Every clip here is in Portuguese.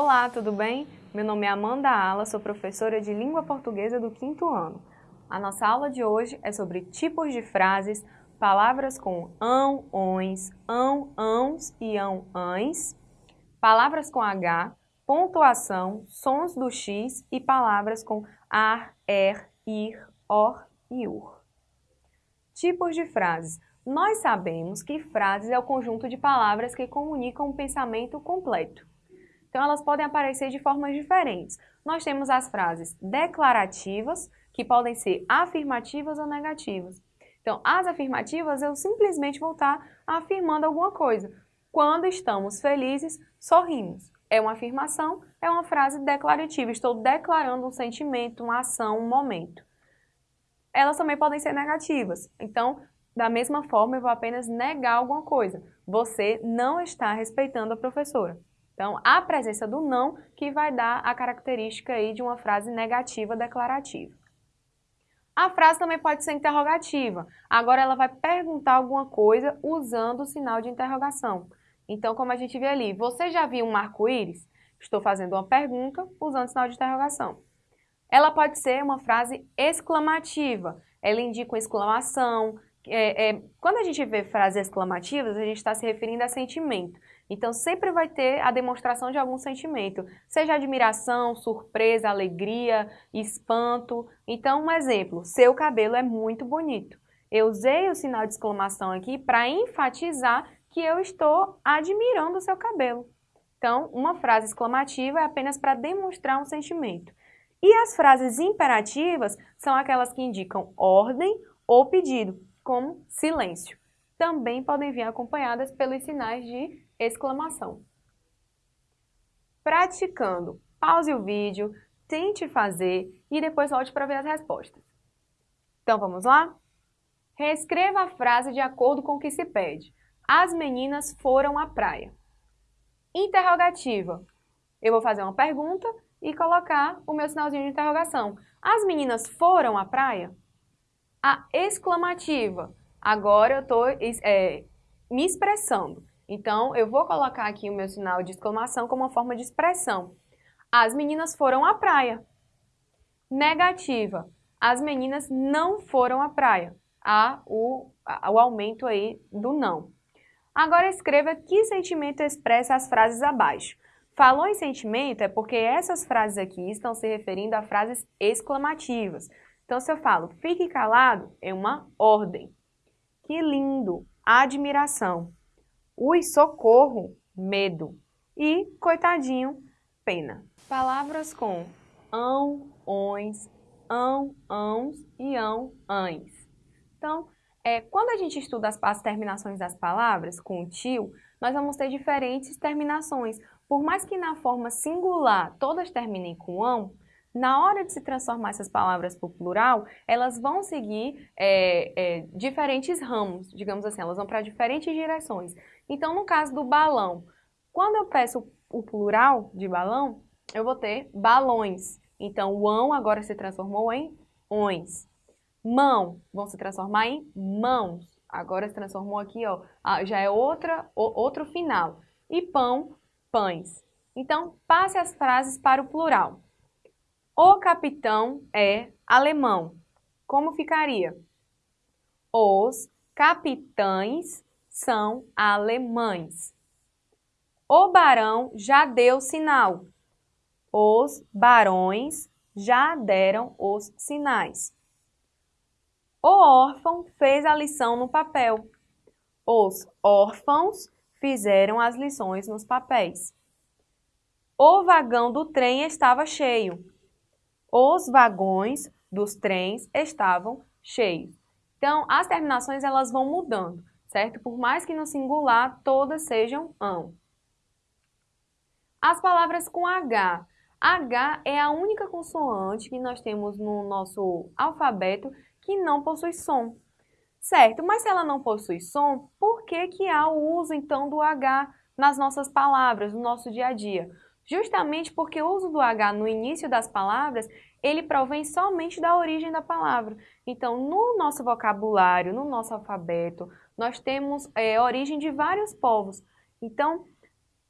Olá, tudo bem? Meu nome é Amanda Ala, sou professora de Língua Portuguesa do quinto ano. A nossa aula de hoje é sobre tipos de frases, palavras com ão, ões, ão, ãos e ão, ães, palavras com H, pontuação, sons do X e palavras com ar, er, ir, or e ur. Tipos de frases. Nós sabemos que frases é o conjunto de palavras que comunicam um pensamento completo. Então, elas podem aparecer de formas diferentes. Nós temos as frases declarativas, que podem ser afirmativas ou negativas. Então, as afirmativas, eu simplesmente vou estar afirmando alguma coisa. Quando estamos felizes, sorrimos. É uma afirmação, é uma frase declarativa. Estou declarando um sentimento, uma ação, um momento. Elas também podem ser negativas. Então, da mesma forma, eu vou apenas negar alguma coisa. Você não está respeitando a professora. Então, a presença do não que vai dar a característica aí de uma frase negativa declarativa. A frase também pode ser interrogativa. Agora ela vai perguntar alguma coisa usando o sinal de interrogação. Então, como a gente vê ali, você já viu um arco-íris? Estou fazendo uma pergunta usando o sinal de interrogação. Ela pode ser uma frase exclamativa. Ela indica uma exclamação. É, é, quando a gente vê frases exclamativas, a gente está se referindo a sentimento. Então, sempre vai ter a demonstração de algum sentimento, seja admiração, surpresa, alegria, espanto. Então, um exemplo, seu cabelo é muito bonito. Eu usei o sinal de exclamação aqui para enfatizar que eu estou admirando o seu cabelo. Então, uma frase exclamativa é apenas para demonstrar um sentimento. E as frases imperativas são aquelas que indicam ordem ou pedido, como silêncio. Também podem vir acompanhadas pelos sinais de exclamação. Praticando, pause o vídeo, tente fazer e depois volte para ver as respostas. Então vamos lá? Reescreva a frase de acordo com o que se pede. As meninas foram à praia. Interrogativa. Eu vou fazer uma pergunta e colocar o meu sinalzinho de interrogação. As meninas foram à praia? A exclamativa. Agora eu estou é, me expressando. Então, eu vou colocar aqui o meu sinal de exclamação como uma forma de expressão. As meninas foram à praia. Negativa. As meninas não foram à praia. Há o, o aumento aí do não. Agora escreva que sentimento expressa as frases abaixo. Falou em sentimento é porque essas frases aqui estão se referindo a frases exclamativas. Então, se eu falo fique calado, é uma ordem. Que lindo! Admiração. Ui, socorro, medo. E, coitadinho, pena. Palavras com ão, ões, ão, ãos e ão, ães. Então, é, quando a gente estuda as, as terminações das palavras com o tio, nós vamos ter diferentes terminações. Por mais que na forma singular todas terminem com ão, na hora de se transformar essas palavras para o plural, elas vão seguir é, é, diferentes ramos, digamos assim, elas vão para diferentes direções. Então, no caso do balão, quando eu peço o plural de balão, eu vou ter balões. Então, o ão agora se transformou em ões. Mão vão se transformar em mãos. Agora se transformou aqui, ó, já é outra, outro final. E pão, pães. Então, passe as frases para o plural. O capitão é alemão. Como ficaria? Os capitães são alemães. O barão já deu sinal. Os barões já deram os sinais. O órfão fez a lição no papel. Os órfãos fizeram as lições nos papéis. O vagão do trem estava cheio os vagões dos trens estavam cheios. Então, as terminações elas vão mudando, certo? Por mais que no singular todas sejam ão. As palavras com H. H é a única consoante que nós temos no nosso alfabeto que não possui som. Certo, mas se ela não possui som, por que, que há o uso então do H nas nossas palavras, no nosso dia a dia? justamente porque o uso do H no início das palavras, ele provém somente da origem da palavra. Então, no nosso vocabulário, no nosso alfabeto, nós temos é, origem de vários povos. Então,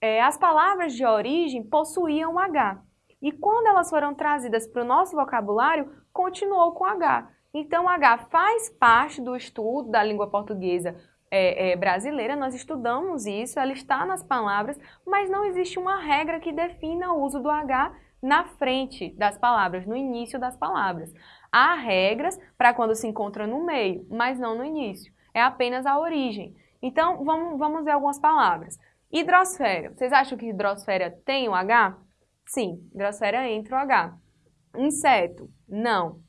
é, as palavras de origem possuíam H. E quando elas foram trazidas para o nosso vocabulário, continuou com H. Então, H faz parte do estudo da língua portuguesa é, é, brasileira, nós estudamos isso, ela está nas palavras, mas não existe uma regra que defina o uso do H na frente das palavras, no início das palavras. Há regras para quando se encontra no meio, mas não no início. É apenas a origem. Então, vamos, vamos ver algumas palavras. Hidrosfera. Vocês acham que hidrosfera tem o H? Sim, hidrosfera entra o H. Inseto. Não.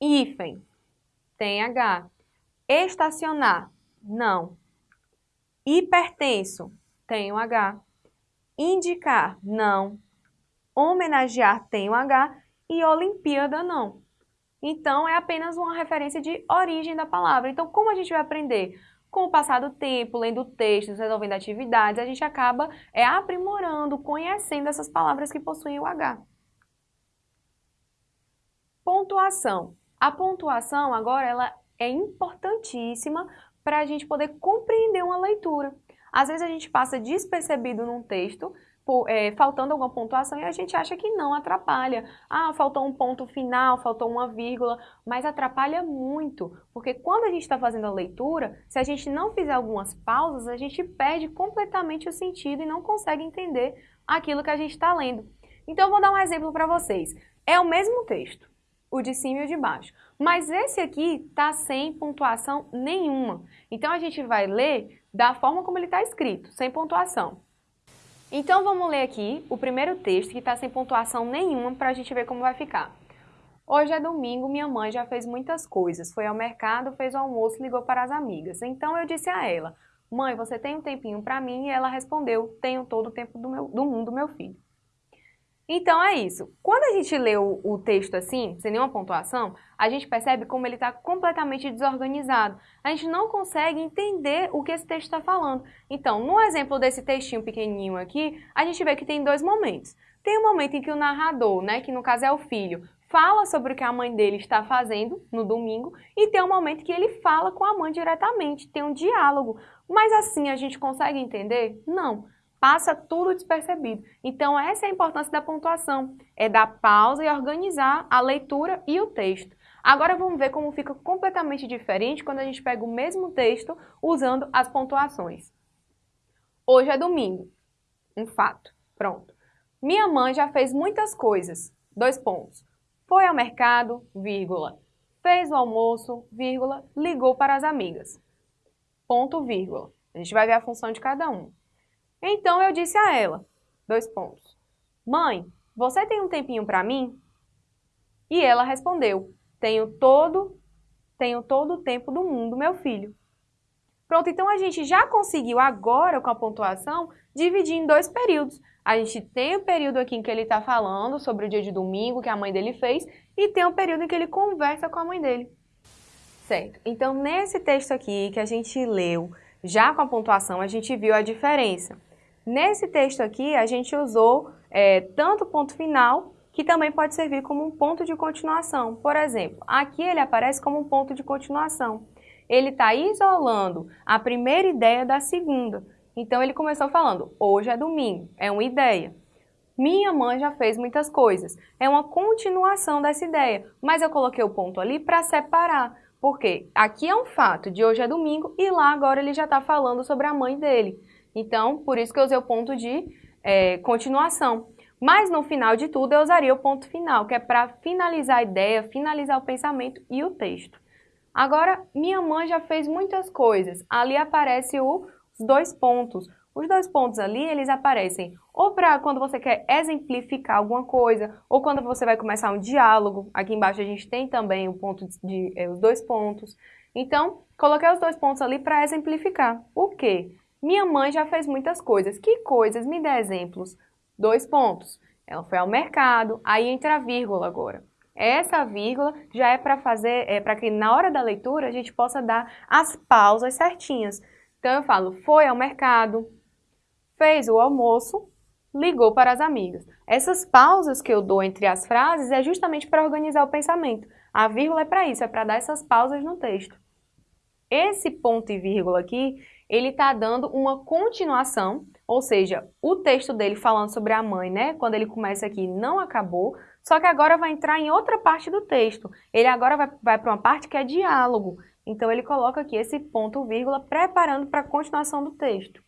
Hífen. Tem H. Estacionar. Não. Hipertenso. Tem o H. Indicar. Não. Homenagear tem o H. E Olimpíada não. Então, é apenas uma referência de origem da palavra. Então, como a gente vai aprender? Com o passar do tempo, lendo textos, resolvendo atividades, a gente acaba é, aprimorando, conhecendo essas palavras que possuem o H. Pontuação. A pontuação agora ela é importantíssima para a gente poder compreender uma leitura. Às vezes a gente passa despercebido num texto, é, faltando alguma pontuação e a gente acha que não atrapalha. Ah, faltou um ponto final, faltou uma vírgula, mas atrapalha muito, porque quando a gente está fazendo a leitura, se a gente não fizer algumas pausas, a gente perde completamente o sentido e não consegue entender aquilo que a gente está lendo. Então, vou dar um exemplo para vocês. É o mesmo texto, o de cima e o de baixo, mas esse aqui está sem pontuação nenhuma. Então, a gente vai ler da forma como ele está escrito, sem pontuação. Então vamos ler aqui o primeiro texto que está sem pontuação nenhuma para a gente ver como vai ficar. Hoje é domingo, minha mãe já fez muitas coisas. Foi ao mercado, fez o almoço, ligou para as amigas. Então eu disse a ela, mãe, você tem um tempinho para mim? E ela respondeu, tenho todo o tempo do, meu, do mundo, meu filho. Então é isso. Quando a gente lê o, o, texto assim, sem nenhuma pontuação, a gente percebe como ele está completamente desorganizado. A gente não consegue entender o que esse texto está falando. Então, no exemplo desse textinho pequenininho aqui, a gente vê que tem dois momentos. Tem um momento em que o narrador, né, que no caso é o filho, fala sobre o que a mãe dele está fazendo no domingo e tem um momento que ele fala com a mãe diretamente, tem um diálogo. Mas assim a gente consegue entender? Não passa tudo despercebido. Então, essa é a importância da pontuação, é dar pausa e organizar a leitura e o texto. Agora vamos ver como fica completamente diferente quando a gente pega o mesmo texto usando as pontuações. Hoje é domingo. Um fato. Pronto. Minha mãe já fez muitas coisas. Dois pontos. Foi ao mercado, vírgula. Fez o almoço, vírgula. Ligou para as amigas. Ponto, vírgula. A gente vai ver a função de cada um. Então eu disse a ela, dois pontos, mãe, você tem um tempinho para mim? E ela respondeu, tenho todo, tenho todo o tempo do mundo, meu filho. Pronto, então a gente já conseguiu agora com a pontuação dividir em dois períodos. A gente tem o período aqui em que ele está falando sobre o dia de domingo que a mãe dele fez e tem o período em que ele conversa com a mãe dele. Certo, então nesse texto aqui que a gente leu, já com a pontuação, a gente viu a diferença. Nesse texto aqui, a gente usou é, tanto ponto final, que também pode servir como um ponto de continuação. Por exemplo, aqui ele aparece como um ponto de continuação. Ele está isolando a primeira ideia da segunda. Então, ele começou falando, hoje é domingo, é uma ideia. Minha mãe já fez muitas coisas. É uma continuação dessa ideia, mas eu coloquei o ponto ali para separar. Porque aqui é um fato de hoje é domingo e lá agora ele já está falando sobre a mãe dele. Então, por isso que eu usei o ponto de é, continuação. Mas no final de tudo eu usaria o ponto final, que é para finalizar a ideia, finalizar o pensamento e o texto. Agora, minha mãe já fez muitas coisas. Ali aparece os dois pontos. Os dois pontos ali, eles aparecem ou para quando você quer exemplificar alguma coisa, ou quando você vai começar um diálogo. Aqui embaixo a gente tem também o ponto de, é, os dois pontos. Então, coloquei os dois pontos ali para exemplificar. O quê? Minha mãe já fez muitas coisas. Que coisas? Me dê exemplos. Dois pontos. Ela foi ao mercado, aí entra a vírgula agora. Essa vírgula já é para fazer, é para que na hora da leitura a gente possa dar as pausas certinhas. Então eu falo, foi ao mercado, fez o almoço, ligou para as amigas. Essas pausas que eu dou entre as frases é justamente para organizar o pensamento. A vírgula é para isso, é para dar essas pausas no texto. Esse ponto e vírgula aqui, ele está dando uma continuação, ou seja, o texto dele falando sobre a mãe, né? Quando ele começa aqui, não acabou, só que agora vai entrar em outra parte do texto. Ele agora vai, vai para uma parte que é diálogo. Então, ele coloca aqui esse ponto, vírgula, preparando para a continuação do texto,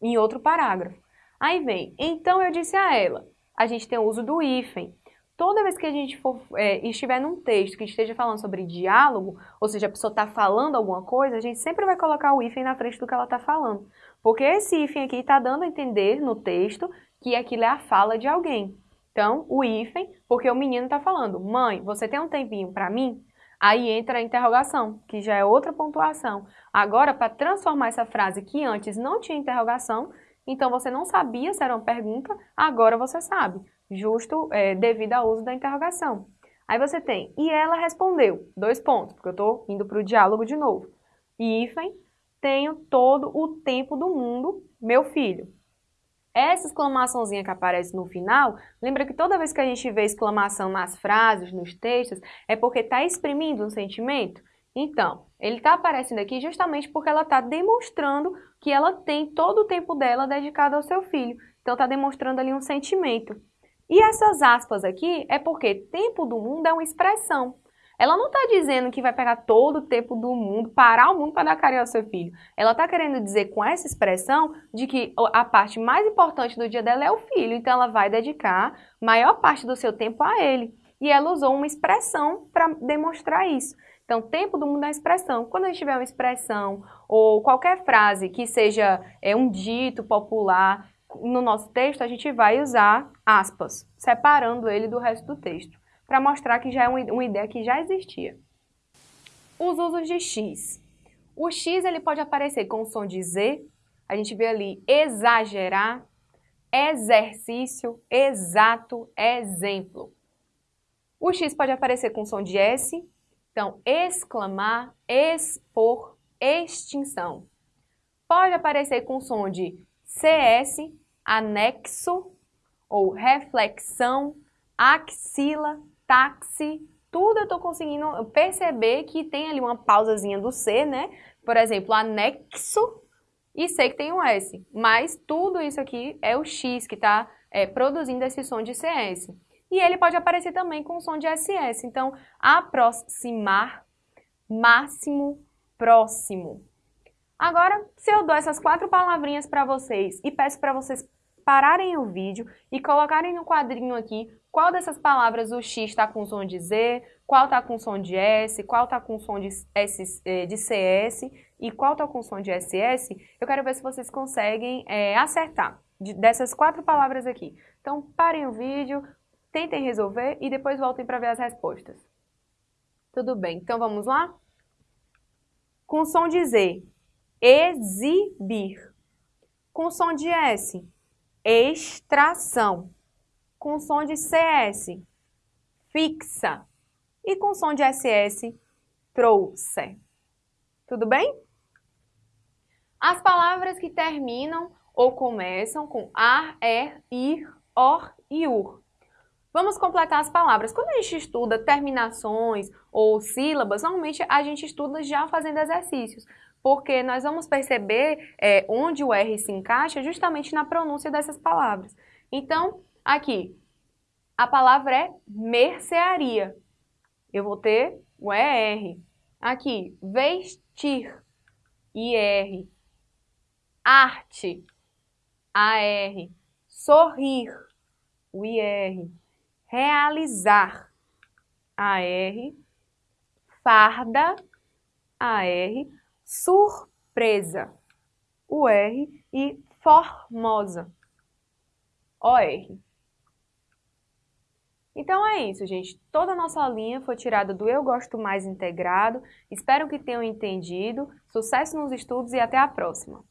em outro parágrafo. Aí vem, então eu disse a ela, a gente tem o uso do hífen. Toda vez que a gente for, é, estiver num texto que esteja falando sobre diálogo, ou seja, a pessoa está falando alguma coisa, a gente sempre vai colocar o hífen na frente do que ela está falando. Porque esse hífen aqui está dando a entender no texto que aquilo é a fala de alguém. Então, o hífen, porque o menino está falando, mãe, você tem um tempinho para mim? Aí entra a interrogação, que já é outra pontuação. Agora, para transformar essa frase que antes não tinha interrogação, então você não sabia se era uma pergunta, agora você sabe, justo é, devido ao uso da interrogação. Aí você tem, e ela respondeu, dois pontos, porque eu estou indo para o diálogo de novo. E hífen, tenho todo o tempo do mundo, meu filho. Essa exclamaçãozinha que aparece no final, lembra que toda vez que a gente vê exclamação nas frases, nos textos, é porque está exprimindo um sentimento? Então, ele está aparecendo aqui justamente porque ela está demonstrando que ela tem todo o tempo dela dedicado ao seu filho. Então, está demonstrando ali um sentimento. E essas aspas aqui é porque tempo do mundo é uma expressão. Ela não está dizendo que vai pegar todo o tempo do mundo, parar o mundo para dar carinho ao seu filho. Ela está querendo dizer com essa expressão de que a parte mais importante do dia dela é o filho. Então, ela vai dedicar maior parte do seu tempo a ele. E ela usou uma expressão para demonstrar isso. Então, tempo do mundo é expressão. Quando a gente tiver uma expressão ou qualquer frase que seja é, um dito popular, no nosso texto a gente vai usar aspas, separando ele do resto do texto, para mostrar que já é uma ideia que já existia. Os usos de X. O X ele pode aparecer com o som de Z, a gente vê ali exagerar, exercício, exato, exemplo. O X pode aparecer com som de S, então, exclamar, expor, extinção. Pode aparecer com som de CS, anexo ou reflexão, axila, táxi, tudo eu estou conseguindo perceber que tem ali uma pausazinha do C, né? Por exemplo, anexo e sei que tem um S, mas tudo isso aqui é o X que está é, produzindo esse som de CS. E ele pode aparecer também com som de SS. Então, aproximar, máximo, próximo. Agora, se eu dou essas quatro palavrinhas para vocês e peço para vocês pararem o vídeo e colocarem no quadrinho aqui qual dessas palavras o X está com som de Z, qual está com som de S, qual está com som de, S, eh, de CS e qual está com som de SS, eu quero ver se vocês conseguem é, acertar de, dessas quatro palavras aqui. Então, parem o vídeo, Tentem resolver e depois voltem para ver as respostas. Tudo bem, então vamos lá? Com som de Z, exibir. Com som de S, extração. Com som de CS, fixa. E com som de SS, trouxe. Tudo bem? As palavras que terminam ou começam com ar, er, ir, or e ur Vamos completar as palavras. Quando a gente estuda terminações ou sílabas, normalmente a gente estuda já fazendo exercícios, porque nós vamos perceber é, onde o R se encaixa justamente na pronúncia dessas palavras. Então, aqui, a palavra é mercearia. Eu vou ter o ER. Aqui, vestir, IR. Arte, AR. Sorrir, o IR realizar, AR, farda, AR, surpresa, UR e formosa, OR. Então é isso, gente. Toda a nossa linha foi tirada do Eu Gosto Mais Integrado. Espero que tenham entendido. Sucesso nos estudos e até a próxima!